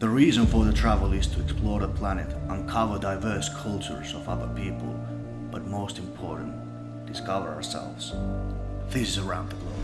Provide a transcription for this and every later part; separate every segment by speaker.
Speaker 1: The reason for the travel is to explore the planet, uncover diverse cultures of other people, but most important, discover ourselves. This is Around the Globe.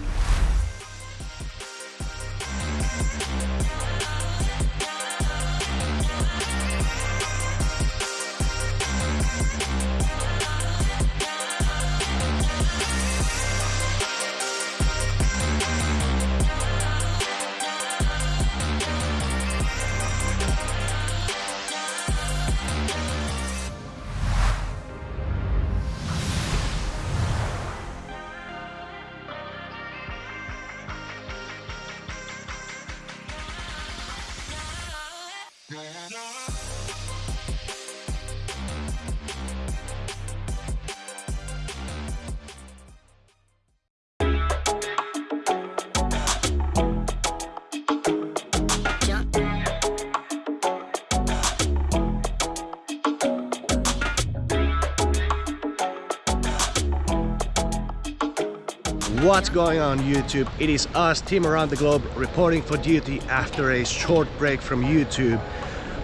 Speaker 1: What's going on YouTube? It is us, Team Around the Globe, reporting for duty after a short break from YouTube.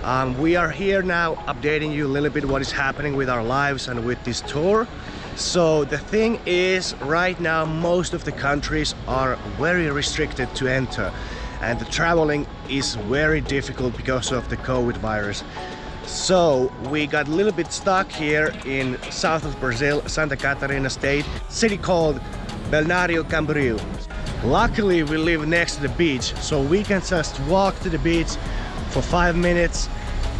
Speaker 1: Um, we are here now updating you a little bit what is happening with our lives and with this tour. So the thing is, right now most of the countries are very restricted to enter and the traveling is very difficult because of the COVID virus. So we got a little bit stuck here in south of Brazil, Santa Catarina state, city called Balneário Camboriú. Luckily we live next to the beach so we can just walk to the beach for five minutes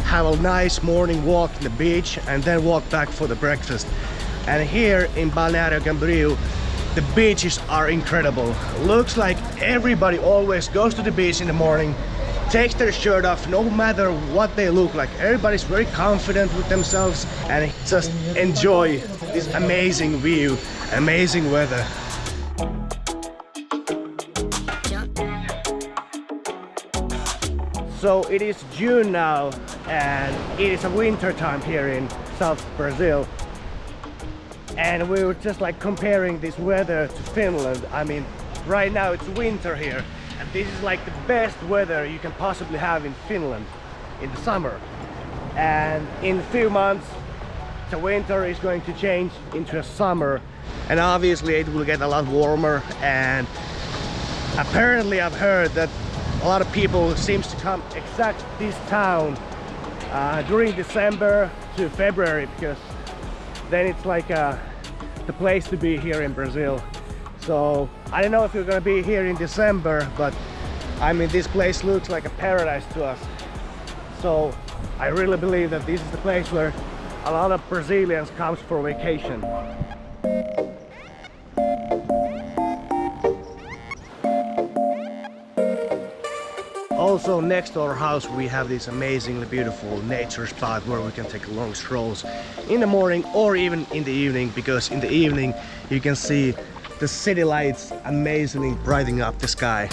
Speaker 1: have a nice morning walk in the beach and then walk back for the breakfast. And here in Balneário Camboriú the beaches are incredible. Looks like everybody always goes to the beach in the morning takes their shirt off no matter what they look like. Everybody's very confident with themselves and just enjoy this amazing view amazing weather So it is June now and it is a winter time here in South Brazil. And we were just like comparing this weather to Finland. I mean, right now it's winter here and this is like the best weather you can possibly have in Finland in the summer. And in a few months, the winter is going to change into a summer and obviously it will get a lot warmer and apparently I've heard that a lot of people seems to come exact this town uh, during December to February because then it's like uh, the place to be here in Brazil. So I don't know if you're gonna be here in December but I mean this place looks like a paradise to us. So I really believe that this is the place where a lot of Brazilians comes for vacation Also next to our house we have this amazingly beautiful nature spot where we can take long strolls in the morning or even in the evening because in the evening you can see the city lights amazingly brightening up the sky.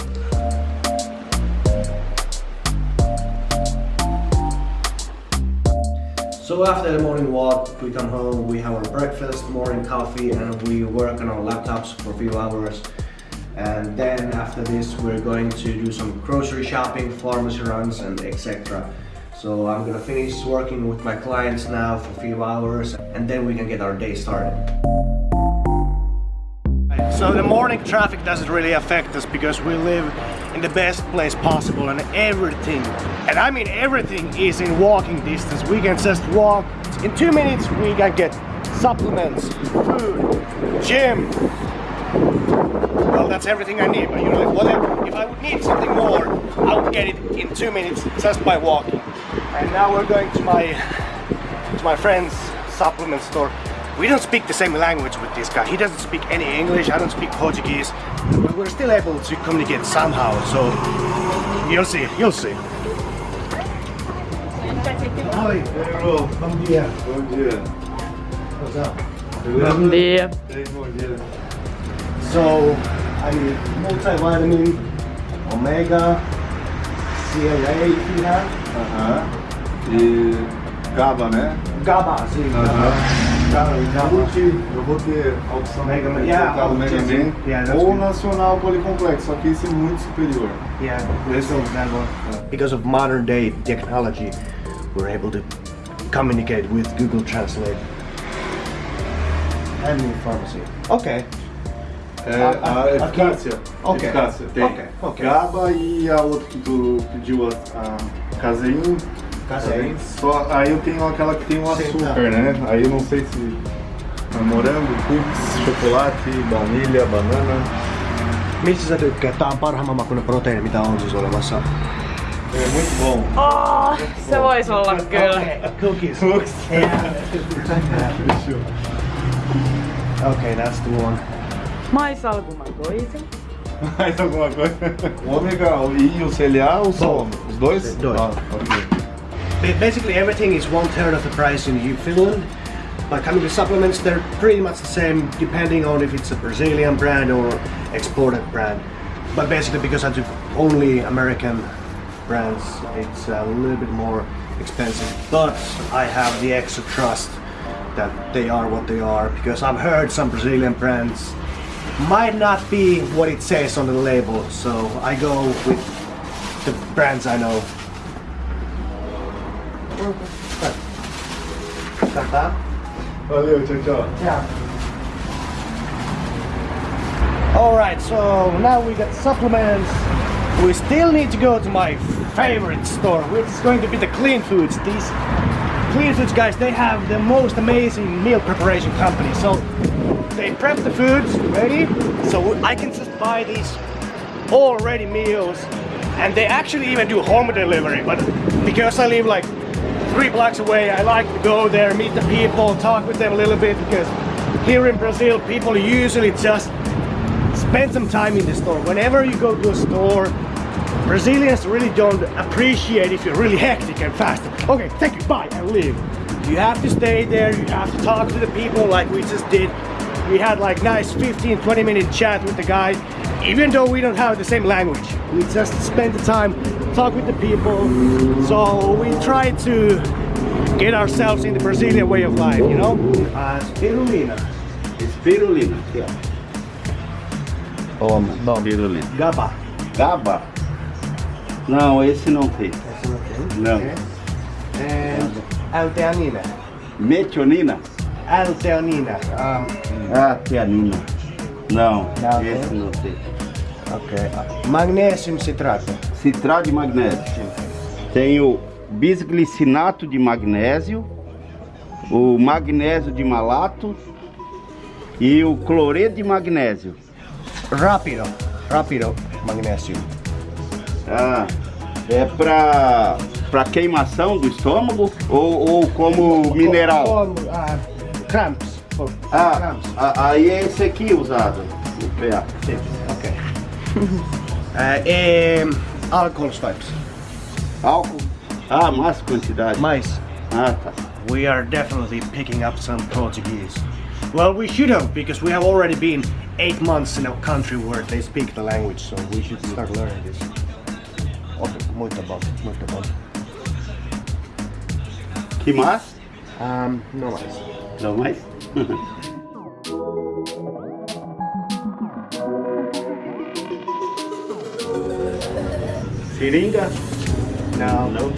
Speaker 1: So after the morning walk, we come home, we have our breakfast, morning coffee, and we work on our laptops for a few hours and then after this we're going to do some grocery shopping, pharmacy runs and etc. So I'm gonna finish working with my clients now for a few hours and then we can get our day started. So the morning traffic doesn't really affect us because we live in the best place possible and everything, and I mean everything is in walking distance. We can just walk. In two minutes we can get supplements, food, gym, that's everything I need. But you know, like, whatever, if I would need something more, I would get it in two minutes just by walking. And now we're going to my to my friend's supplement store. We don't speak the same language with this guy. He doesn't speak any English. I don't speak Portuguese. But we're still able to communicate somehow. So you'll see. You'll see. Oi, bom dia.
Speaker 2: Bom dia.
Speaker 1: What's up?
Speaker 3: Bom dia.
Speaker 2: Bom dia.
Speaker 1: So I mean, multivitamin, omega, CLA if you have.
Speaker 2: Aham. E GABA, né?
Speaker 1: GABA, sim.
Speaker 2: Aham. Multi, eu vou ter a opção
Speaker 1: Mega Man. Yeah,
Speaker 2: colocar o Mega
Speaker 1: just-
Speaker 2: Man
Speaker 1: yeah, that's
Speaker 2: ou
Speaker 1: good.
Speaker 2: Nacional Policomplexo, só que esse é muito superior.
Speaker 1: Yeah, this one, that one. Because of modern day technology, we're able to communicate with Google Translate. And in pharmacy. Okay.
Speaker 2: É, a
Speaker 1: ah,
Speaker 2: eficácia.
Speaker 1: Ok.
Speaker 2: Eficácia. Tem
Speaker 1: Ok, ok.
Speaker 2: GABA e a outra que tu pediu, a, a casein.
Speaker 1: Casein.
Speaker 2: Só, aí eu tenho aquela que tem o açúcar,
Speaker 1: tá.
Speaker 2: né? Aí eu não sei se é morango, cookies, chocolate, baunilha, banana.
Speaker 1: Mistä sä tykkäät? Tää on parhaimman makuinen proteiini, mitä on siis olemassa.
Speaker 2: É muito bom.
Speaker 3: Oh, se voisi olla kyllä.
Speaker 1: Cookies. okay, that's the one.
Speaker 3: Mais alguma coisa?
Speaker 2: Mais alguma coisa? Ômega e o CLA ou só? Os dois?
Speaker 1: Dois.
Speaker 2: Ah, ok.
Speaker 1: Basically, everything is one third of the price in U- Finland. But coming to supplements, they're pretty much the same depending on if it's a Brazilian brand or exported brand. But basically, because I took only American brands, it's a little bit more expensive. But I have the extra trust that they are what they are because I've heard some Brazilian brands might not be what it says on the label. So I go with the brands I know. Got that?
Speaker 2: Valeu, tchau, tchau.
Speaker 1: Yeah. All right, so now we got supplements. We still need to go to my favorite store, which is going to be the Clean Foods. These Clean Foods guys, they have the most amazing meal preparation company. So they prep the foods ready, so I can just buy these already meals, and they actually even do home delivery. But because I live like three blocks away, I like to go there, meet the people, talk with them a little bit because here in Brazil, people usually just spend some time in the store. Whenever you go to a store, Brazilians really don't appreciate if you're really hectic and fast. Okay, thank you, bye, and leave. You have to stay there, you have to talk to the people like we just did. We had like nice 15, 20 minute chat with the guy, even though we don't have the same language. We just spend the time, talk with the people. So we try to get ourselves in the Brazilian way of life, you know? Uh, spirulina.
Speaker 4: Espirulina.
Speaker 1: Yeah.
Speaker 4: Toma, espirulina.
Speaker 1: GABA.
Speaker 4: Gaba? Não, esse não tem. Não.
Speaker 1: Okay. And L-theanina.
Speaker 4: Metionina?
Speaker 1: L-theanina. Um,
Speaker 4: Ah, tianina. Não,
Speaker 1: Não
Speaker 4: esse
Speaker 1: tem?
Speaker 4: não tem.
Speaker 1: okay. Magnesium citrato.
Speaker 4: Citrato de magnésio. Tem o bisglicinato de magnésio, o magnésio de malato e o cloreto de magnésio.
Speaker 1: Rapido. Rapido magnesium.
Speaker 4: Ah, é pra, pra queimação do estômago ou, ou como mineral?
Speaker 1: Como, uh, cramps. For
Speaker 4: Ah,
Speaker 1: cramps.
Speaker 4: a- aí é esse aqui usado. O PA.
Speaker 1: Okay. uh, um, alcohol swipes.
Speaker 4: Álcool? Ah, mais quantidade.
Speaker 1: Mais.
Speaker 4: Ah, tá.
Speaker 1: We are definitely picking up some Portuguese. Well, we should have because we have already been eight months in a country where they speak the language, so we should start learning this. Okay, muito bom, muito bom.
Speaker 4: Que mais?
Speaker 1: Um, no mais.
Speaker 4: Não mais? Seringa?
Speaker 1: No.
Speaker 4: Não.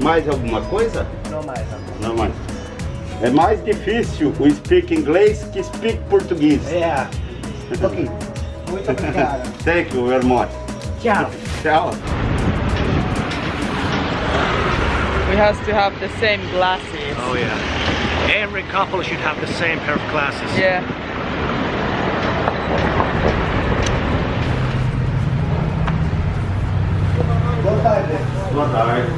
Speaker 4: Mais alguma coisa?
Speaker 1: No mais.
Speaker 4: Não mais. É mais difícil o speak inglês que speak português.
Speaker 1: Yeah. Ok. Muito obrigado.
Speaker 4: Thank you very much.
Speaker 1: Ciao.
Speaker 4: Tchau.
Speaker 3: We have to have the same glasses.
Speaker 1: Oh yeah. Every couple should have the same pair of glasses.
Speaker 3: Yeah.
Speaker 1: Boa tarde.
Speaker 4: Boa tarde.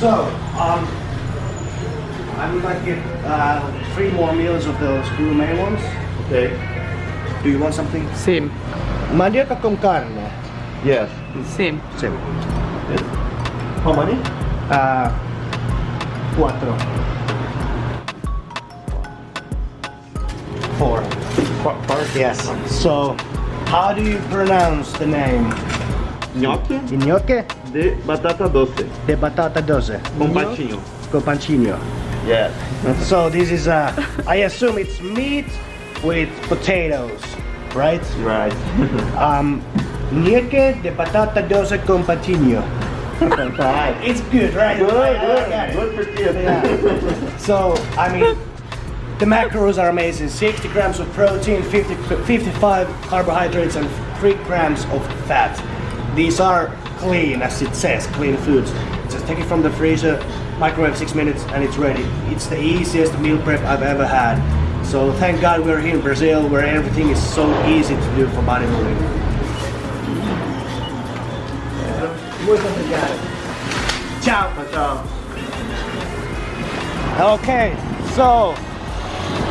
Speaker 1: So, um, I would like to get uh, three more meals of those gourmet ones.
Speaker 4: Okay.
Speaker 1: Do you want something?
Speaker 3: Sim.
Speaker 1: Mandioca con carne.
Speaker 4: Yes.
Speaker 3: Sim.
Speaker 1: Sim.
Speaker 4: How many?
Speaker 1: Uh, cuatro. Four. Four. Yes. So, how do you pronounce the name?
Speaker 4: Gnocchi?
Speaker 1: Gnocchi?
Speaker 2: de batata doce
Speaker 1: The batata doce.
Speaker 2: com patinho.
Speaker 1: Con pancino.
Speaker 2: Yes.
Speaker 1: So this is uh I assume it's meat with potatoes, right?
Speaker 2: Right.
Speaker 1: Um Nieke de batata doce con patinho.
Speaker 2: Right.
Speaker 1: It's good, right?
Speaker 2: Good, good, good for kids.
Speaker 1: Yeah. So, I mean, the macros are amazing. 60 grams of protein, 50, 55 carbohydrates, and 3 grams of fat. These are clean, as it says, clean foods. Just take it from the freezer, microwave 6 minutes, and it's ready. It's the easiest meal prep I've ever had. So thank God we're here in Brazil, where everything is so easy to do for bodybuilding. Muito obrigado. Ciao.
Speaker 2: Tchau.
Speaker 1: Okay, so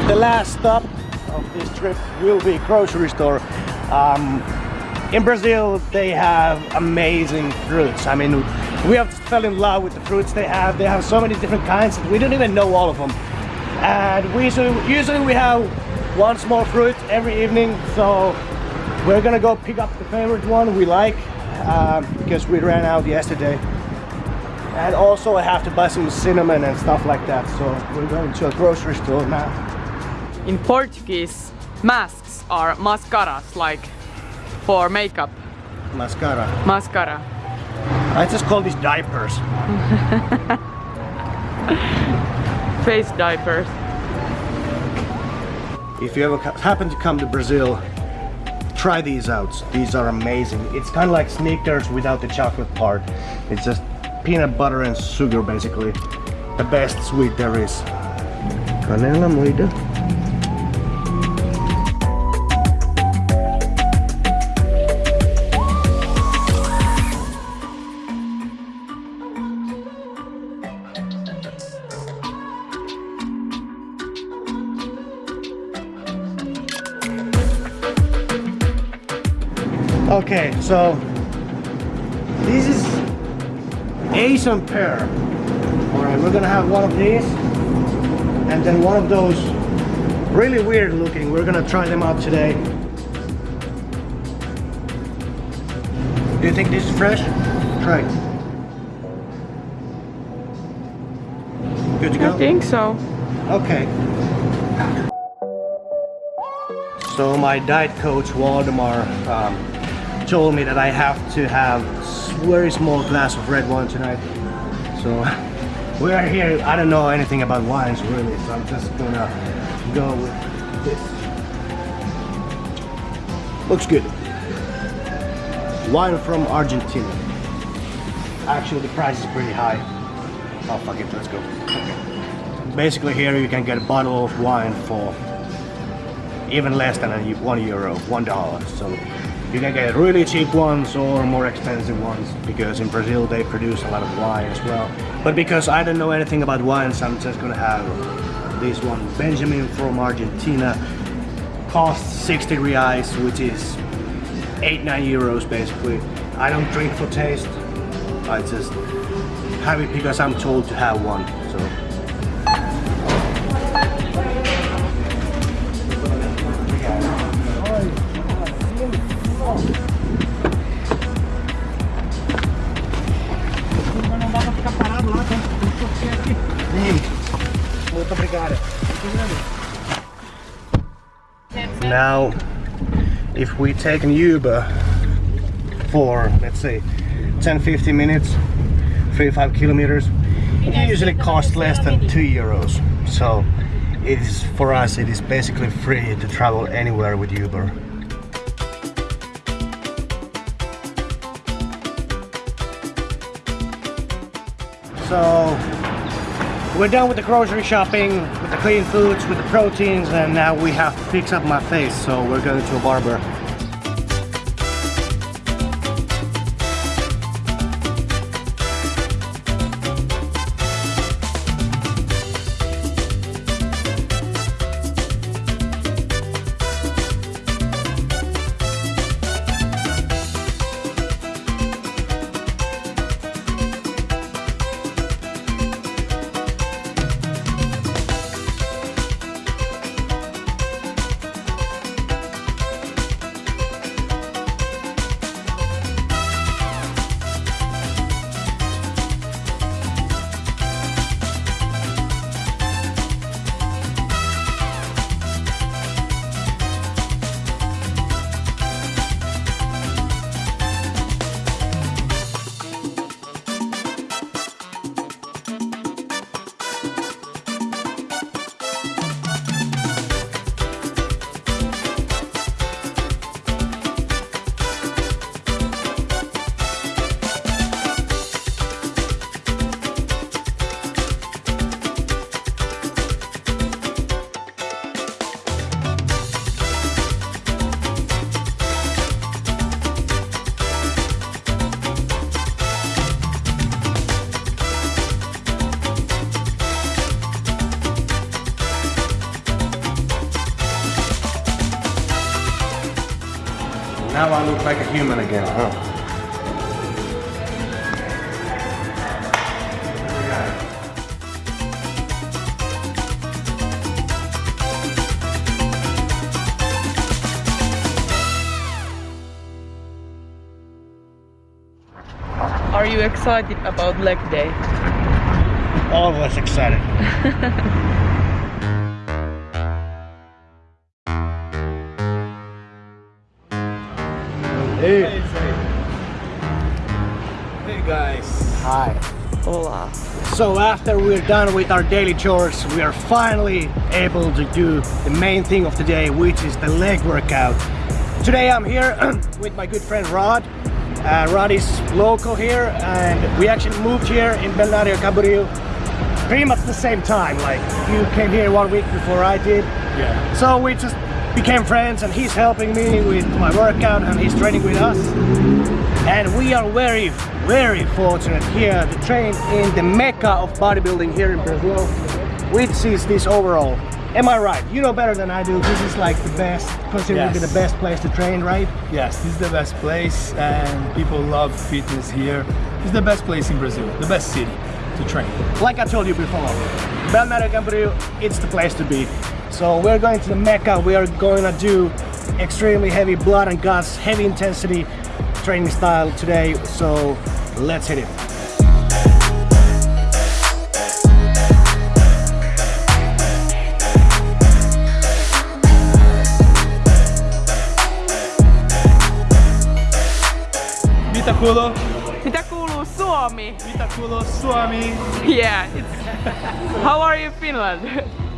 Speaker 1: the last stop of this trip will be grocery store. Um, in Brazil, they have amazing fruits. I mean, we have fell in love with the fruits they have. They have so many different kinds. that We don't even know all of them. And we usually, usually we have one small fruit every evening. So we're gonna go pick up the favorite one we like um, because we ran out yesterday. And also I have to buy some cinnamon and stuff like that. So we're going to a grocery store now.
Speaker 3: In Portuguese, masks are mascaras, like for makeup.
Speaker 1: Mascara.
Speaker 3: Mascara.
Speaker 1: I just call these diapers.
Speaker 3: Face diapers.
Speaker 1: If you ever happen to come to Brazil, try these out. These are amazing. It's kind of like Snickers without the chocolate part. It's just peanut butter and sugar basically. The best sweet there is. Canela moída. So this is Asian pear. Alright, we're gonna have one of these and then one of those really weird looking. We're gonna try them out today. Do you think this is fresh? Try it. Good to go?
Speaker 3: I think so.
Speaker 1: Okay. So my diet coach Waldemar um, told me that I have to have very small glass of red wine tonight. So we are here. I don't know anything about wines really, so I'm just gonna go with this. Looks good. Wine from Argentina. Actually, the price is pretty high. Oh fuck it, let's go. Basically, here you can get a bottle of wine for even less than a, one euro, one dollar. So you can get really cheap ones or more expensive ones because in Brazil they produce a lot of wine as well. But because I don't know anything about wines, I'm just gonna have this one. Benjamin from Argentina costs 60 reais, which is 8 9 euros basically. I don't drink for taste. I just have it because I'm told to have one. Now, if we take an Uber for, let's say, 10-15 minutes, 35 kilometers, it usually costs less than 2 euros. So, it is for us, it is basically free to travel anywhere with Uber. So, we're done with the grocery shopping, with the clean foods, with the proteins, and now we have to fix up my face, so we're going to a barber. Like a human again, huh?
Speaker 3: Are you excited about leg day?
Speaker 1: Always excited. hey.
Speaker 2: Hey guys.
Speaker 1: Hi.
Speaker 3: Hola.
Speaker 1: So after we're done with our daily chores, we are finally able to do the main thing of the day, which is the leg workout. Today I'm here with my good friend Rod. Uh, Rod is local here and we actually moved here in Balneario Camboriú pretty much the same time. Like you came here one week before I did.
Speaker 2: Yeah.
Speaker 1: So we just became friends and he's helping me with my workout and he's training with us. And we are very, very fortunate here to train in the mecca of bodybuilding here in Brazil, which is this overall. Am I right? You know better than I do. This is like the best, considered to be the best place to train, right?
Speaker 5: Yes, this is the best place and people love fitness here. It's the best place in Brazil, the best city to train.
Speaker 1: Like I told you before, Balneario Camboriú, it's the place to be. So we're going to the mecca. We are going to do extremely heavy blood and guts, heavy intensity training style today. So let's hit it.
Speaker 5: Mitä kuuluu?
Speaker 3: Mitä kuuluu Suomi?
Speaker 5: Mitä kuuluu Suomi?
Speaker 3: Yeah, it's... How are you Finland?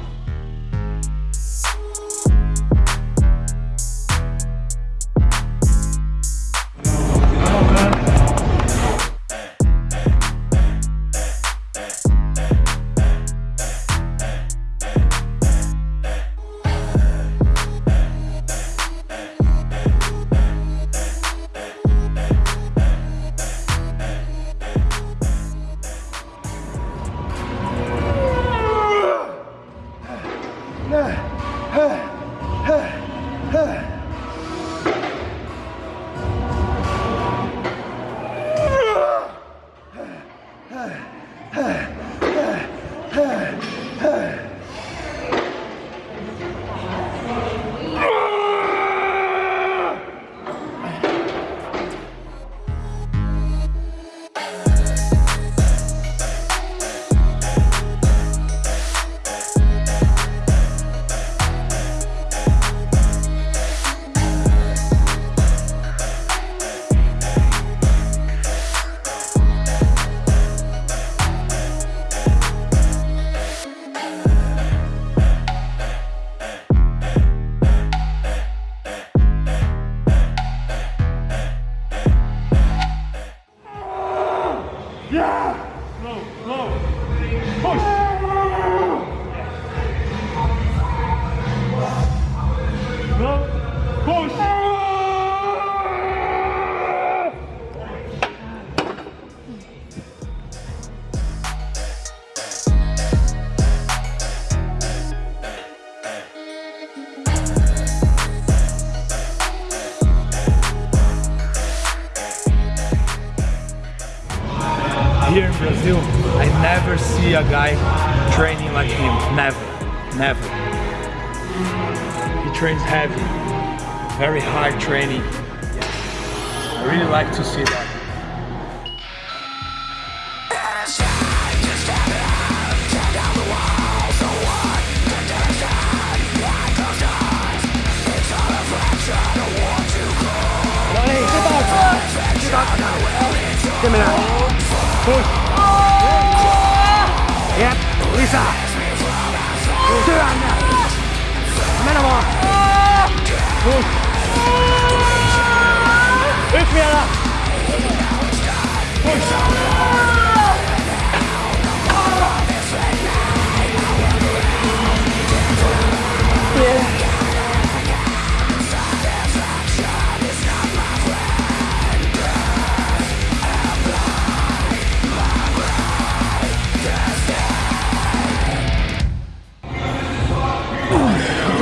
Speaker 1: Give me that. Push. Yep, Lisa. Työnne. Mennä vaan. Push. Yksi vielä. Push.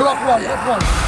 Speaker 1: Drop one, drop one.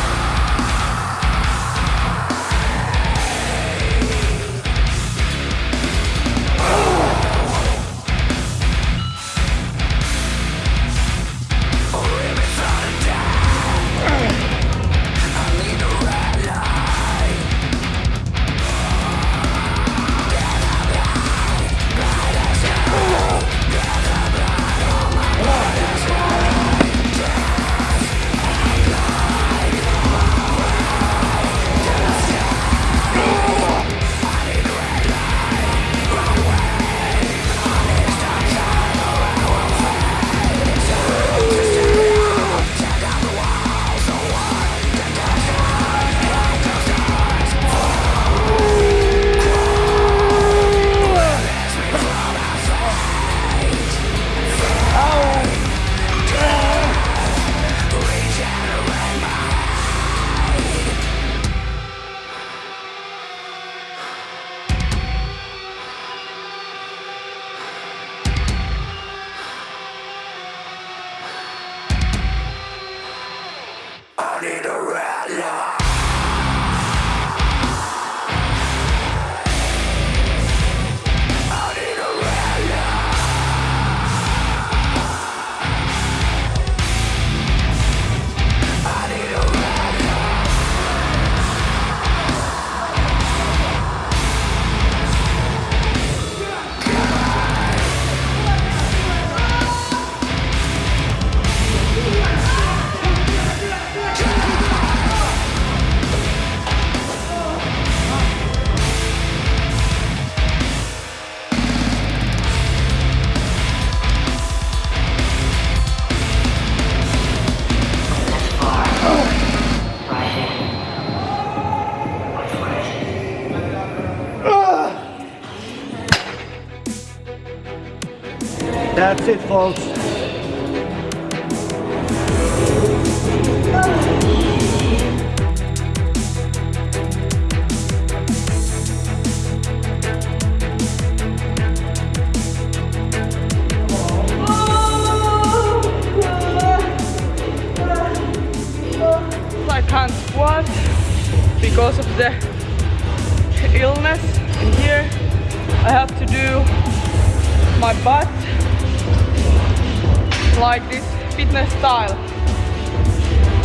Speaker 1: Folks.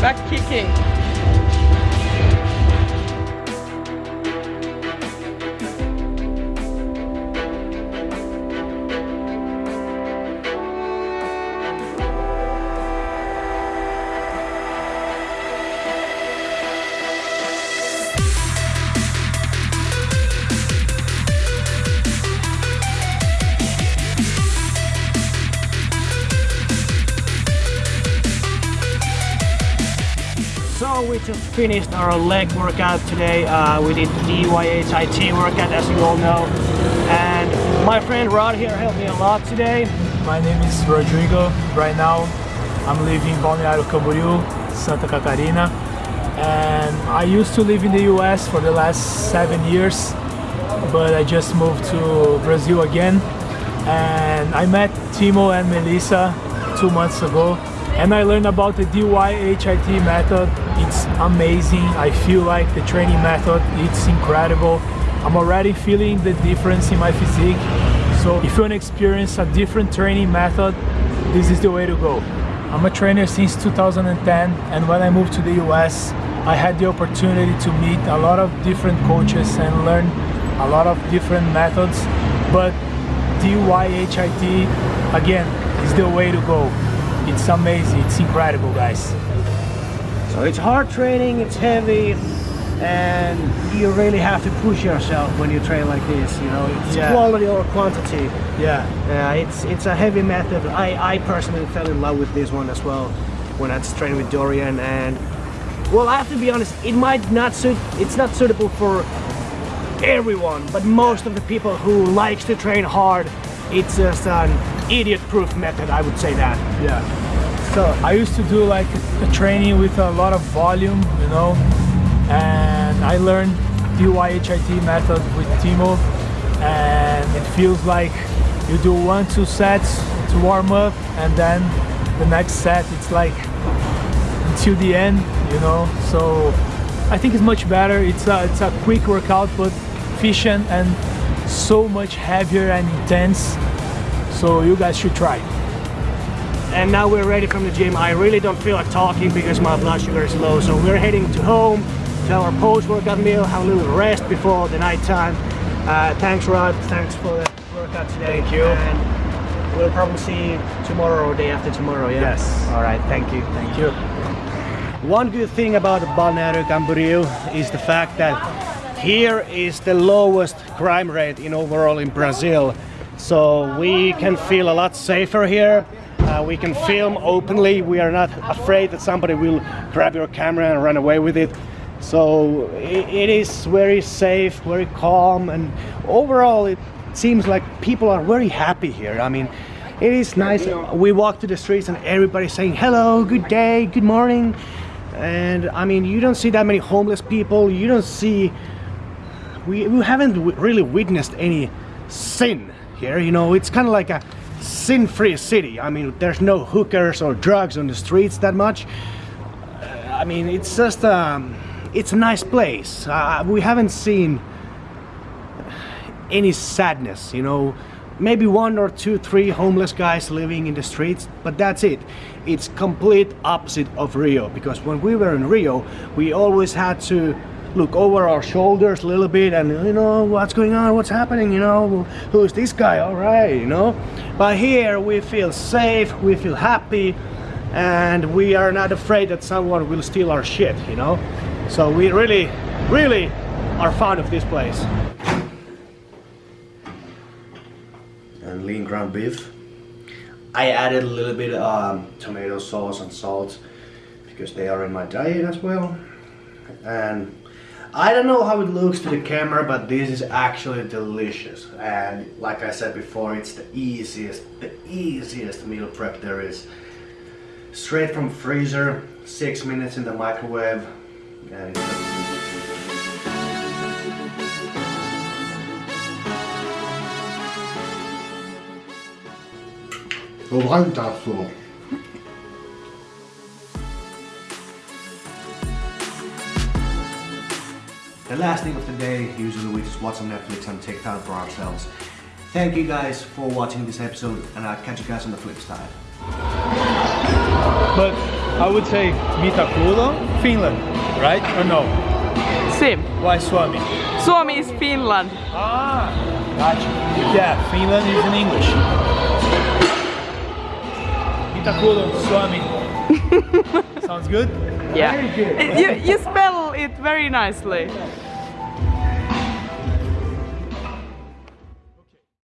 Speaker 3: Back kicking.
Speaker 1: So finished our leg workout today. Uh, we did DYHIT workout as you all know. And my friend Rod here helped me a lot today.
Speaker 5: My name is Rodrigo. Right now, I'm living in Balneário Camboriú, Santa Catarina. And I used to live in the US for the last seven years, but I just moved to Brazil again. And I met Timo and Melissa two months ago. And I learned about the DYHIT method. It's amazing. I feel like the training method, it's incredible. I'm already feeling the difference in my physique. So if you want to experience a different training method, this is the way to go. I'm a trainer since 2010 and when I moved to the US, I had the opportunity to meet a lot of different coaches and learn a lot of different methods. But DYHIT, again, is the way to go. It's amazing, it's incredible guys.
Speaker 1: So it's hard training, it's heavy, and you really have to push yourself when you train like this. You know, it's
Speaker 5: Yeah.
Speaker 1: quality or quantity.
Speaker 5: Yeah,
Speaker 1: Yeah, it's it's a heavy method. I I personally fell in love with this one as well when I was training with Dorian. And well, I have to be honest, it might not suit. It's not suitable for everyone, but most of the people who likes to train hard, it's just an idiot-proof method. I would say that.
Speaker 5: yeah. So I used to do like a training with a lot of volume, you know, and I learned DYHIT method with Timo and it feels like you do one, two sets to warm up and then the next set it's like until the end, you know, so I think it's much better. It's a, it's a quick workout but efficient and so much heavier and intense. So you guys should try.
Speaker 1: And now we're ready from the gym. I really don't feel like talking because my blood sugar is low. So we're heading to home to our post-workout meal, have a little rest before the night time. Uh, thanks, Rod. Thanks for the workout today.
Speaker 5: Thank you.
Speaker 1: And we'll probably see you tomorrow or day after tomorrow. Yeah.
Speaker 5: Yes.
Speaker 1: All right. Thank you.
Speaker 5: Thank you.
Speaker 1: One good thing about Balneario Camboriú is the fact that here is the lowest crime rate in overall in Brazil. So we can feel a lot safer here. Uh, we can film openly. We are not afraid that somebody will grab your camera and run away with it. So i it is very safe, very calm, and overall it seems like people are very happy here. I mean, it is nice. We walk to the streets and everybody's saying hello, good day, good morning. And I mean, you don't see that many homeless people. You don't see. We, we haven't really witnessed any sin here. You know, it's kind of like a sin-free city. I mean, there's no hookers or drugs on the streets that much. Uh, I mean, it's just um, it's a nice place. Uh, we haven't seen any sadness. You know, maybe one or two, three homeless guys living in the streets, but that's it. It's complete opposite of Rio because when we were in Rio, we always had to look over our shoulders a little bit and you know what's going on, what's happening, you know, who's this guy, all right, you know. But here we feel safe, we feel happy, and we are not afraid that someone will steal our shit, you know. So we really, really are fond of this place. and lean ground beef. I added a little bit um, tomato sauce and salt because they are in my diet as well. And I don't know how it looks to the camera, but this is actually delicious. And like I said before, it's the easiest, the easiest meal prep there is. Straight from freezer, six minutes in the microwave, and it's
Speaker 6: Fantastico.
Speaker 1: The last thing of the day. Usually we just watch some Netflix and take time for ourselves. Thank you guys for watching this episode, and I'll catch you guys on the flip side.
Speaker 5: But I would say Mitakulo, Finland, right? Or no?
Speaker 3: Same.
Speaker 5: Why Suomi?
Speaker 3: Suomi is Finland.
Speaker 5: Ah, gotcha. Yeah, Finland is in English. Mitakulo, Suomi. Sounds good?
Speaker 3: Yeah. You, you spell it very nicely.